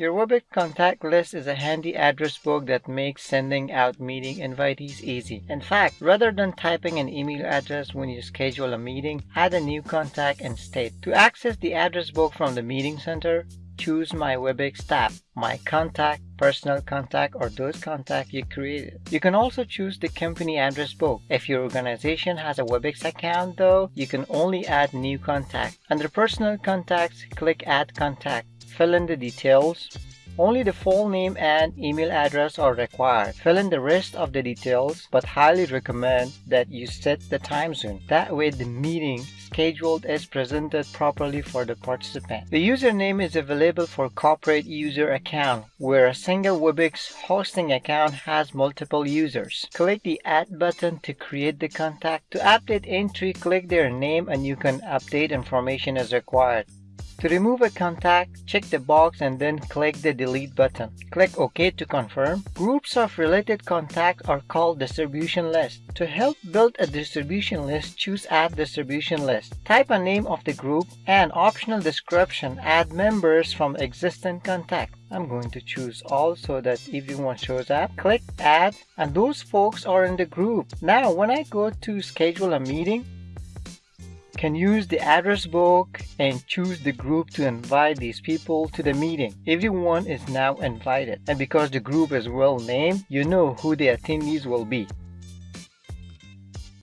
Your Webex contact list is a handy address book that makes sending out meeting invitees easy. In fact, rather than typing an email address when you schedule a meeting, add a new contact and state. To access the address book from the meeting center, choose My Webex tab, My Contact, Personal Contact, or those contacts you created. You can also choose the company address book. If your organization has a Webex account though, you can only add new contact. Under Personal Contacts, click Add Contact. Fill in the details. Only the full name and email address are required. Fill in the rest of the details, but highly recommend that you set the time zone. That way the meeting scheduled is presented properly for the participant. The username is available for corporate user account, where a single Webex hosting account has multiple users. Click the Add button to create the contact. To update entry, click their name and you can update information as required. To remove a contact, check the box and then click the delete button. Click OK to confirm. Groups of related contacts are called distribution list. To help build a distribution list, choose Add Distribution List. Type a name of the group and optional description. Add members from existing contacts. I'm going to choose all so that everyone shows up. Click add and those folks are in the group. Now when I go to schedule a meeting, can use the address book and choose the group to invite these people to the meeting. Everyone is now invited and because the group is well named, you know who the attendees will be.